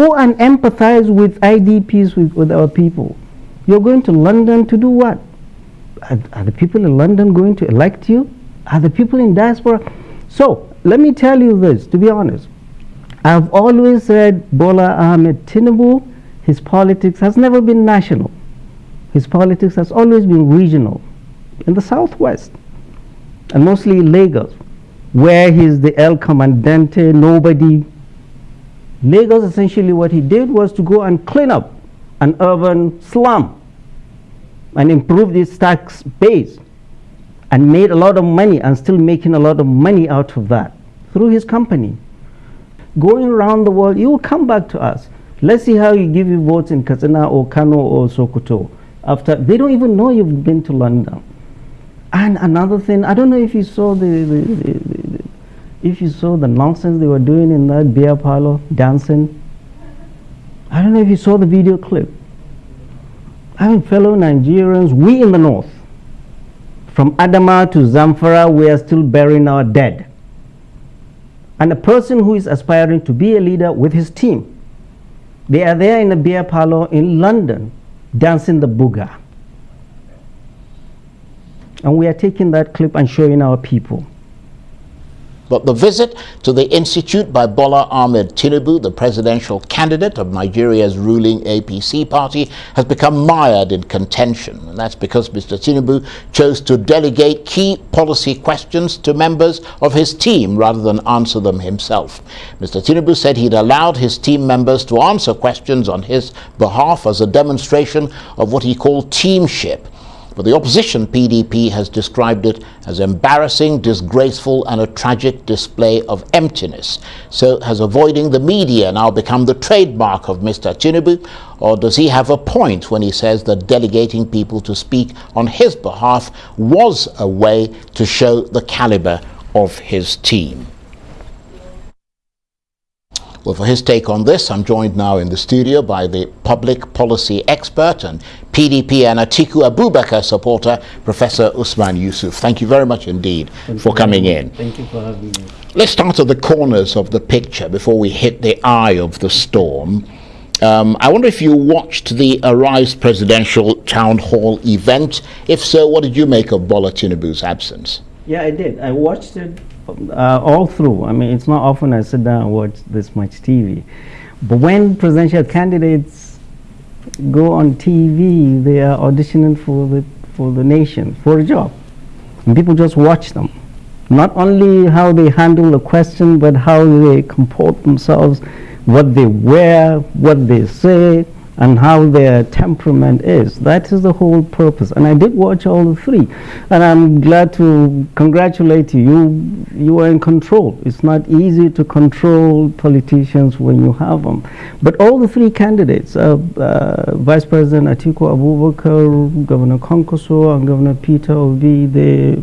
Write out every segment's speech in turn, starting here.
Go and empathize with IDPs, with, with our people. You're going to London to do what? Are, are the people in London going to elect you? Are the people in diaspora? So, let me tell you this, to be honest. I've always said Bola Ahmed Tinubu, his politics has never been national. His politics has always been regional in the southwest and mostly Lagos, where he's the El Comandante, nobody. Lagos, essentially, what he did was to go and clean up an urban slum and improve its tax base and made a lot of money and still making a lot of money out of that through his company. Going around the world, you will come back to us. Let's see how you give you votes in Katsina or Kano or Sokoto. After they don't even know you've been to London. And another thing, I don't know if you saw the, the, the if you saw the nonsense they were doing in that beer parlor, dancing. I don't know if you saw the video clip. I mean, fellow Nigerians, we in the north, from Adama to Zamfara, we are still burying our dead. And a person who is aspiring to be a leader with his team, they are there in a beer parlor in London dancing the Buga. And we are taking that clip and showing our people. But the visit to the institute by Bola Ahmed Tinubu, the presidential candidate of Nigeria's ruling APC party, has become mired in contention. And that's because Mr. Tinubu chose to delegate key policy questions to members of his team rather than answer them himself. Mr. Tinubu said he'd allowed his team members to answer questions on his behalf as a demonstration of what he called teamship but the opposition PDP has described it as embarrassing, disgraceful and a tragic display of emptiness. So has avoiding the media now become the trademark of Mr. Tinubu or does he have a point when he says that delegating people to speak on his behalf was a way to show the caliber of his team? Well, for his take on this, I'm joined now in the studio by the public policy expert and PDP and Atiku Abubakar supporter, Professor Usman Yusuf. Thank you very much indeed Thank for coming in. Thank you for having me. Let's start at the corners of the picture before we hit the eye of the storm. Um, I wonder if you watched the Arise presidential town hall event. If so, what did you make of Bola Tinubu's absence? Yeah, I did. I watched it uh, all through. I mean, it's not often I sit down and watch this much TV. But when presidential candidates go on TV, they are auditioning for the, for the nation, for a job. And people just watch them. Not only how they handle the question, but how they comport themselves, what they wear, what they say, and how their temperament is. That is the whole purpose. And I did watch all the three. And I'm glad to congratulate you. You, you are in control. It's not easy to control politicians when you have them. But all the three candidates, uh, uh, Vice President Atiku Abubakar, Governor Kwankwaso, and Governor Peter Obi, they,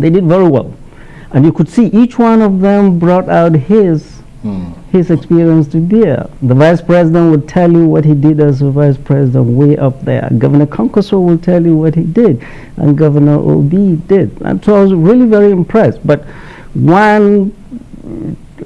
they did very well. And you could see each one of them brought out his his experience to bear. The vice president will tell you what he did as a vice president way up there. Governor Kwankwaso will tell you what he did, and Governor Obi did. And so I was really very impressed. But one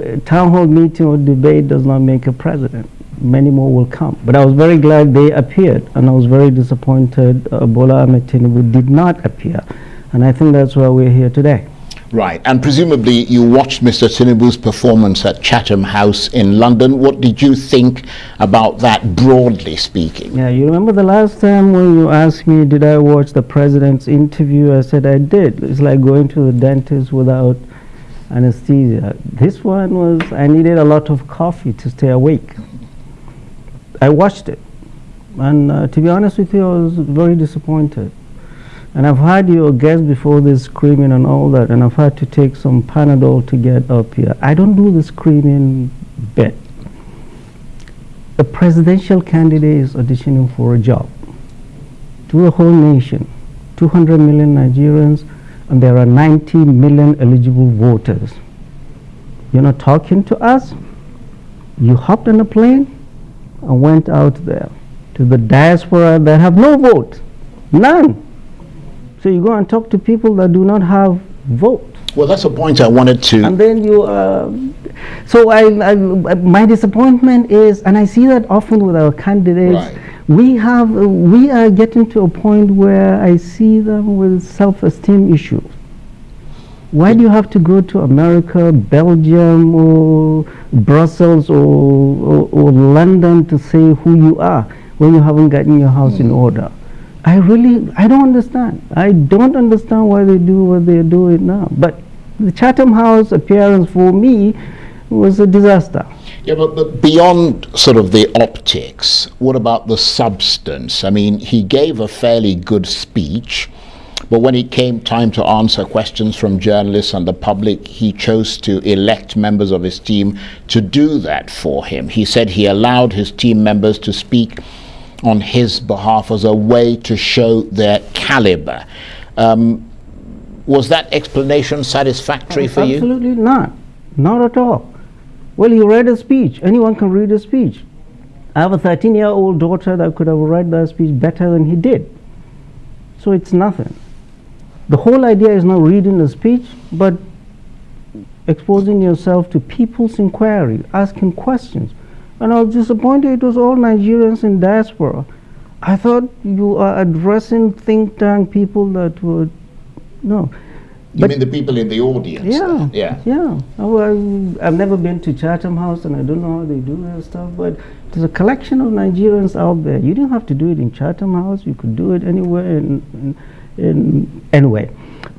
uh, town hall meeting or debate does not make a president. Many more will come. But I was very glad they appeared, and I was very disappointed uh, Bola Ahmed Tinubu did not appear. And I think that's why we're here today. Right, and presumably you watched Mr. Tinubu's performance at Chatham House in London. What did you think about that, broadly speaking? Yeah, you remember the last time when you asked me, did I watch the president's interview? I said I did. It's like going to the dentist without anesthesia. This one was, I needed a lot of coffee to stay awake. I watched it. And uh, to be honest with you, I was very disappointed. And I've had your guests before this screaming and all that, and I've had to take some Panadol to get up here. I don't do the screaming bit. A presidential candidate is auditioning for a job to a whole nation, 200 million Nigerians, and there are 90 million eligible voters. You're not talking to us. You hopped on a plane and went out there to the diaspora that have no vote, none. So you go and talk to people that do not have vote. Well, that's a point I wanted to. And then you, uh, so I, I, my disappointment is, and I see that often with our candidates, Right. we have, uh, we are getting to a point where I see them with self-esteem issues. Why do you have to go to America, Belgium, or Brussels, or, or, or London to say who you are when you haven't gotten your house in order? I really, I don't understand. I don't understand why they do what they're doing now. But the Chatham House appearance for me was a disaster. Yeah, but, but beyond sort of the optics, what about the substance? I mean, he gave a fairly good speech, but when it came time to answer questions from journalists and the public, he chose to elect members of his team to do that for him. He said he allowed his team members to speak on his behalf as a way to show their caliber. Um, was that explanation satisfactory for you? Absolutely not. Not at all. Well, he read a speech. Anyone can read a speech. I have a 13 year old daughter that could have read that speech better than he did. So it's nothing. The whole idea is not reading a speech, but exposing yourself to people's inquiry, asking questions. And I was disappointed it was all Nigerians in diaspora. I thought you are addressing think tank people that would, no. You But- mean the people in the audience? Yeah? Yeah. yeah. I, I've never been to Chatham House, and I don't know how they do their stuff. But there's a collection of Nigerians out there. You didn't have to do it in Chatham House. You could do it anywhere in, in, in anyway.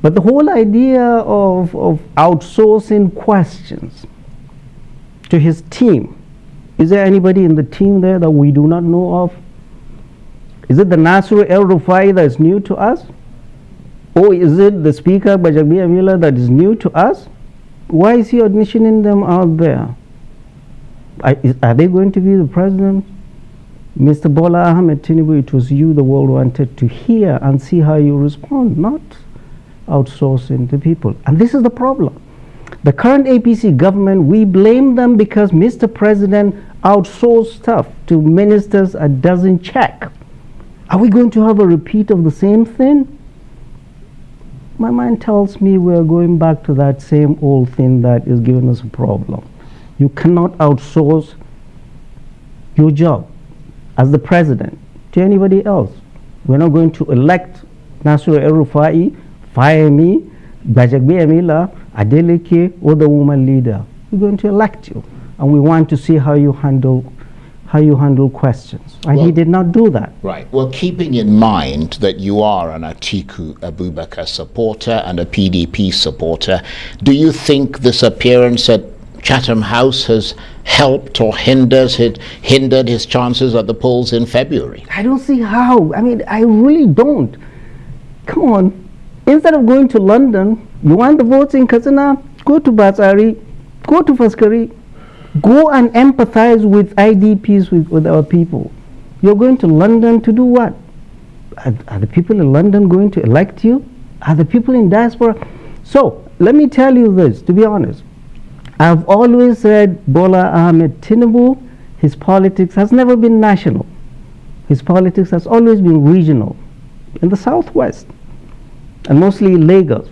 But the whole idea of of outsourcing questions to his team. Is there anybody in the team there that we do not know of? Is it the Nasir El Rufai that is new to us? Or is it the speaker, Gbajabiamila, that is new to us? Why is he auditioning them out there? Are, are they going to be the president? Mr. Bola Ahmed Tinubu, it was you the world wanted to hear and see how you respond, not outsourcing to people. And this is the problem. The current APC government, we blame them because Mr. President outsourced stuff to ministers and doesn't check. Are we going to have a repeat of the same thing? my mind tells me we're going back to that same old thing that is giving us a problem. You cannot outsource your job as the president to anybody else. We're not going to elect Nasir El Rufai, fire me, Gbajabiamila, Adeleke, or the woman leader. We're going to elect you, and we want to see how you handle how you handle questions. And he did not do that. Right. Well, keeping in mind that you are an Atiku Abubakar supporter and a PDP supporter, do you think this appearance at Chatham House has helped or hinders his, hindered his chances at the polls in February? I don't see how. I mean, I really don't. Come on. Instead of going to London, you want the votes in Katsina, go to Batsari, go to Faskari, go and empathize with IDPs, with, with our people. You're going to London to do what? Are, are the people in London going to elect you? Are the people in diaspora? So, let me tell you this, to be honest. I've always said Bola Ahmed Tinubu, his politics has never been national. His politics has always been regional in the southwest and mostly Lagos,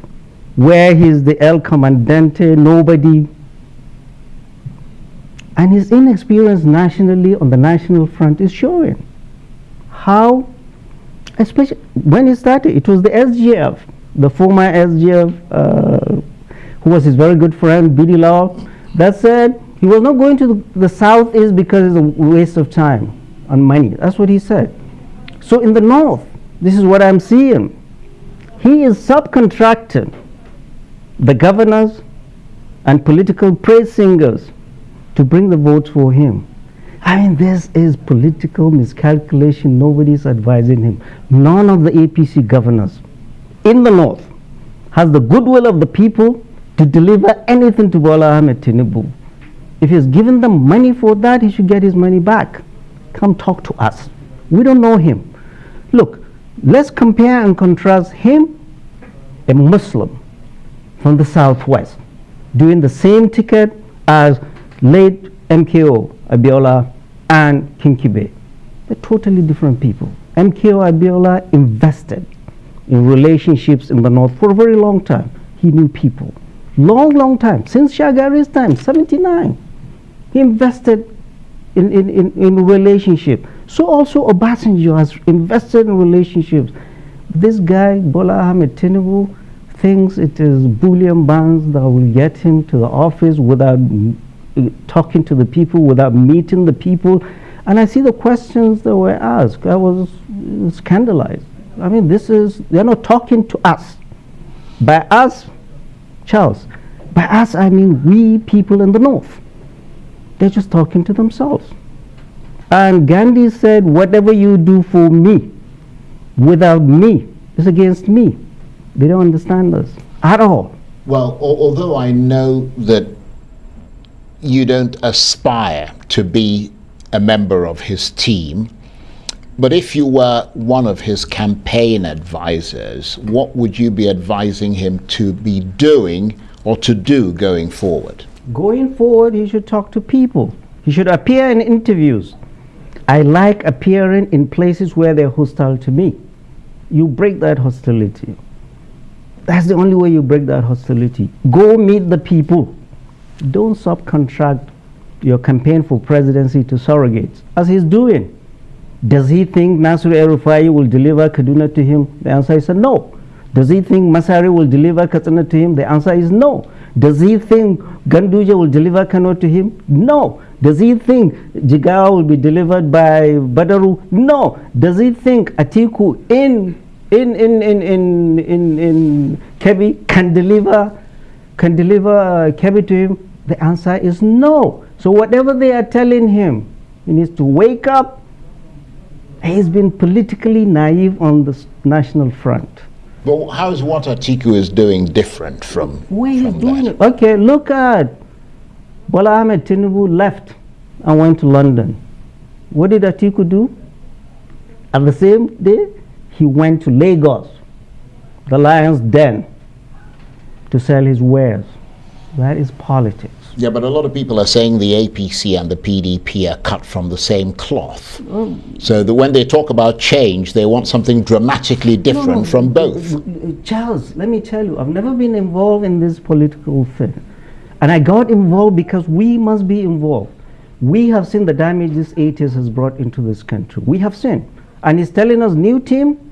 where he's the El Comandante, nobody. And his inexperience nationally on the national front is showing. How, especially when he started, it was the SGF, the former SGF, uh, who was his very good friend, B.D. Lawal, that said he was not going to the, the southeast because it's a waste of time and money. That's what he said. So in the north, this is what I'm seeing. He is subcontracting the governors and political praise singers to bring the votes for him. I mean, this is political miscalculation. Nobody's advising him. None of the APC governors in the north has the goodwill of the people to deliver anything to Bola Ahmed Tinubu. If he's given them money for that, he should get his money back. Come talk to us. We don't know him. Look, let's compare and contrast him, a Muslim from the southwest, doing the same ticket as late MKO Abiola and Kingibe. They're totally different people. MKO Abiola invested in relationships in the north for a very long time. He knew people. Long, long time. Since Shagari's time, 79. He invested in, in, in, in relationship. So also Obasanjo has invested in relationships. This guy, Bola Ahmed Tinubu, thinks it is bullion bonds that will get him to the office without talking to the people, without meeting the people. And I see the questions that were asked. I was scandalized. I mean, this is, they're not talking to us. By us, Charles, by us, I mean we people in the North. They're just talking to themselves. And Gandhi said, whatever you do for me, without me, is against me. They don't understand us at all. Well, although I know that you don't aspire to be a member of his team, but if you were one of his campaign advisors, what would you be advising him to be doing or to do going forward? Going forward, he should talk to people. He should appear in interviews. I like appearing in places where they're hostile to me. You break that hostility. That's the only way you break that hostility. Go meet the people. Don't subcontract your campaign for presidency to surrogates, as he's doing. Does he think Nasir El-Rufai will deliver Kaduna to him? The answer is no. Does he think Masari will deliver Katsina to him? The answer is no. Does he think Ganduje will deliver Kano to him? No. Does he think Jigawa will be delivered by Badaru? No. Does he think Atiku in in in in in in, in Kebbi can deliver can deliver uh, Kebbi to him? The answer is no. So whatever they are telling him, he needs to wake up. He's been politically naive on the national front. But how is what Atiku is doing different from, Where he's doing that? it. Okay, look at Bola Ahmed Tinubu left and went to London. What did Atiku do? At the same day, he went to Lagos, the lion's den, to sell his wares. That is politics. Yeah, but a lot of people are saying the APC and the PDP are cut from the same cloth. Oh. So that when they talk about change, they want something dramatically different No, no, from both. Charles, let me tell you, I've never been involved in this political thing. And I got involved because we must be involved. We have seen the damage this eight years has brought into this country. We have seen. And he's telling us, new team,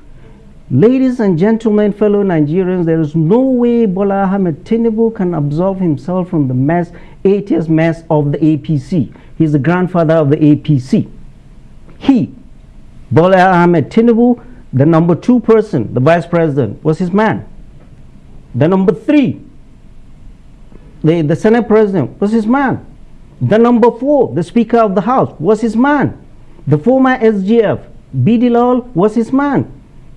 ladies and gentlemen, fellow Nigerians, there is no way Bola Ahmed Tinubu can absolve himself from the mess, eight years mess of the APC. He's the grandfather of the APC. He, Bola Ahmed Tinubu, the number two person, the vice president, was his man. The number three, the, the Senate president, was his man. The number four, the Speaker of the House, was his man. The former SGF, B.D. Lawal, was his man.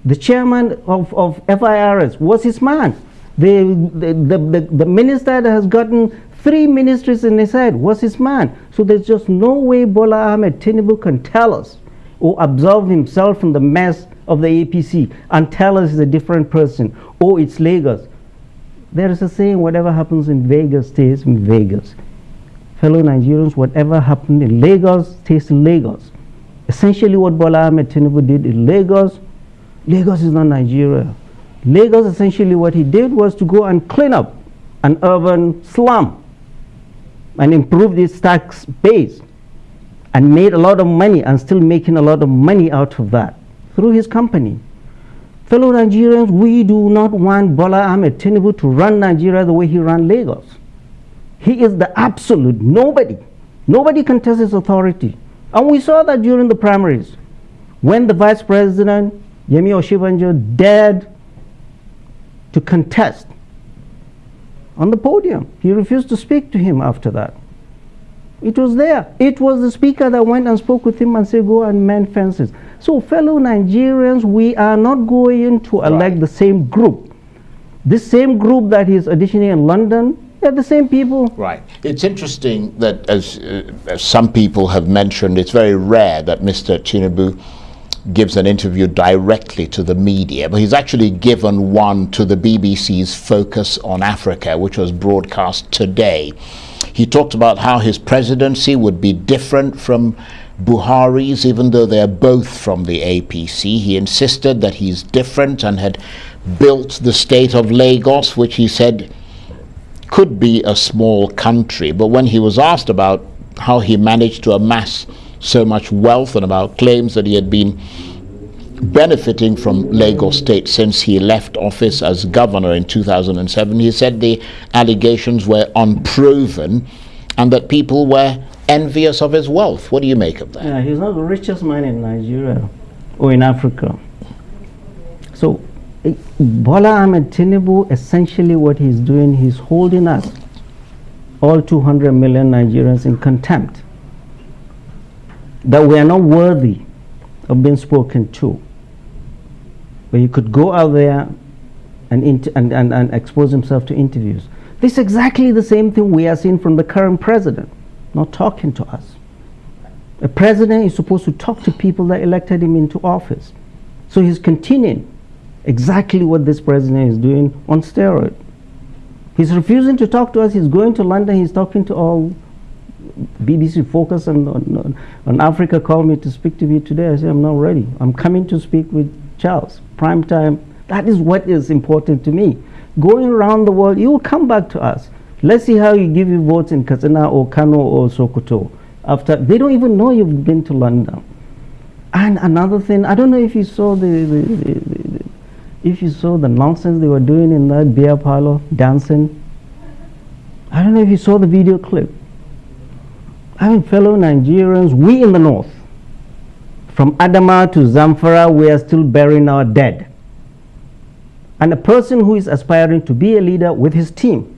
The chairman of, of FIRS was his man. The, the, the, the, the minister that has gotten three ministries in his head was his man. So there's just no way Bola Ahmed Tinubu can tell us or absolve himself from the mess of the APC and tell us he's a different person or it's Lagos. There is a saying, whatever happens in Vegas stays in Vegas. Fellow Nigerians, whatever happened in Lagos stays in Lagos. Essentially what Bola Ahmed Tinubu did in Lagos, Lagos is not Nigeria. Lagos, essentially what he did was to go and clean up an urban slum and improve this tax base and made a lot of money and still making a lot of money out of that through his company. Fellow Nigerians, we do not want Bola Ahmed Tinubu to run Nigeria the way he ran Lagos. He is the absolute nobody. Nobody contests his authority. And we saw that during the primaries when the vice president, Yemi Osinbajo, dared to contest on the podium. He refused to speak to him after that. It was there. It was the speaker that went and spoke with him and said, go and mend fences. So, fellow Nigerians, we are not going to elect Right. the same group. This same group that is auditioning in London, they're the same people. Right. It's interesting that, as, uh, as some people have mentioned, it's very rare that Mr. Tinubu gives an interview directly to the media, but he's actually given one to the BBC's Focus on Africa, which was broadcast today. He talked about how his presidency would be different from Buhari's, even though they're both from the APC. He insisted that he's different and had built the state of Lagos, which he said could be a small country, but when he was asked about how he managed to amass so much wealth and about claims that he had been benefiting from Lagos State since he left office as governor in 2007. He said the allegations were unproven and that people were envious of his wealth. What do you make of that? Yeah, he's not the richest man in Nigeria or in Africa. So, eh, Bola Ahmed Tinubu, essentially what he's doing, he's holding us, all 200 million Nigerians, in contempt. That we are not worthy of being spoken to But he could go out there and, and, and, and expose himself to interviews. This is exactly the same thing we are seeing from the current president, not talking to us. A president is supposed to talk to people that elected him into office. So he's continuing exactly what this president is doing on steroid. He's refusing to talk to us. He's going to London. He's talking to all BBC Focus on, on, Africa called me to speak to me today. I said, I'm not ready. I'm coming to speak with Charles, prime time, that is what is important to me. Going around the world, you will come back to us. Let's see how you give your votes in Katsina or Kano or Sokoto. After they don't even know you've been to London. And another thing, I don't know if you saw the, the, the, the if you saw the nonsense they were doing in that beer parlor, dancing. I don't know if you saw the video clip. I mean, fellow Nigerians, we in the north, from Adama to Zamfara, we are still burying our dead. And a person who is aspiring to be a leader with his team,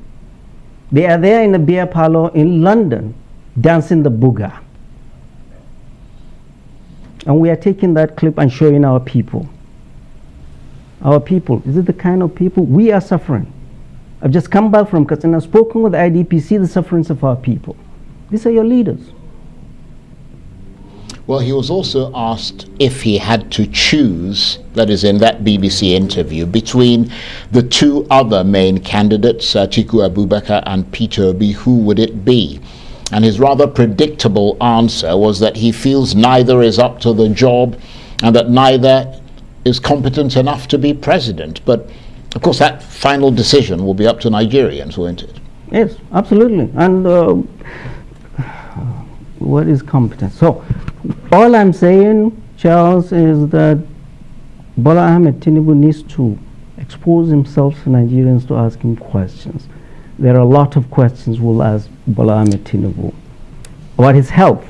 they are there in a beer parlor in London dancing the Buga. And we are taking that clip and showing our people. Our people, is it the kind of people we are suffering? I've just come back from Katsina, spoken with IDPs, the sufferings of our people. These are your leaders. Well, he was also asked if he had to choose, that is in that BBC interview, between the two other main candidates, uh, Atiku Abubakar and Peter Obi, who would it be? And his rather predictable answer was that he feels neither is up to the job and that neither is competent enough to be president. But of course, that final decision will be up to Nigerians, won't it? Yes, absolutely. And uh, what is competence? So, all I'm saying, Charles, is that Bola Ahmed Tinubu needs to expose himself to Nigerians to ask him questions. There are a lot of questions we'll ask Bola Ahmed Tinubu about his health.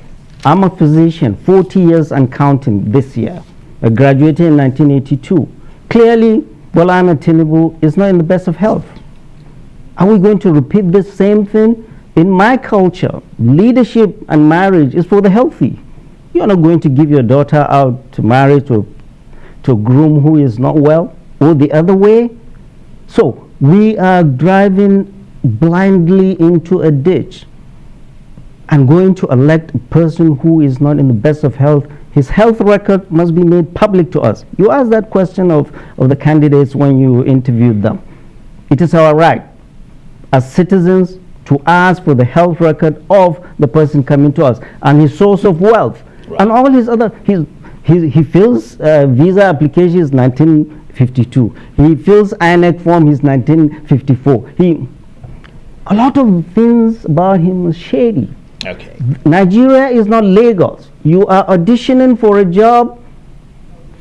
I'm a physician, 40 years and counting this year. I graduated in 1982. Clearly, Bola Ahmed Tinubu is not in the best of health. Are we going to repeat the same thing? In my culture, leadership and marriage is for the healthy. You're not going to give your daughter out to marry to, to a groom who is not well, or the other way. So we are driving blindly into a ditch and going to elect a person who is not in the best of health. His health record must be made public to us. You asked that question of, of the candidates when you interviewed them. It is our right as citizens to ask for the health record of the person coming to us and his source of wealth Right. And all his other, his, his, he fills uh, visa applications 1952. He fills INEC form, he's 1954. He, a lot of things about him is shady. Okay. Nigeria is not Lagos. You are auditioning for a job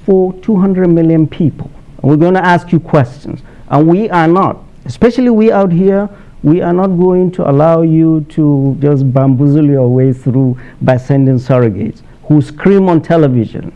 for 200 million people. And we're going to ask you questions. And we are not, especially we out here, we are not going to allow you to just bamboozle your way through by sending surrogates who scream on television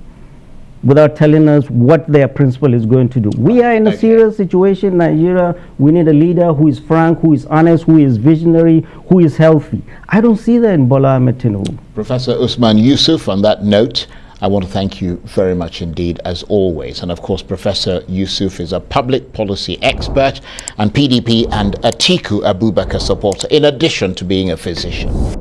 without telling us what their principal is going to do. We are in a okay. serious situation in Nigeria. We need a leader who is frank, who is honest, who is visionary, who is healthy. I don't see that in Bola Ahmed Tinubu. Professor Usman Yusuf, on that note, I want to thank you very much indeed, as always. And of course, Professor Yusuf is a public policy expert and PDP and Atiku Abubakar supporter, in addition to being a physician.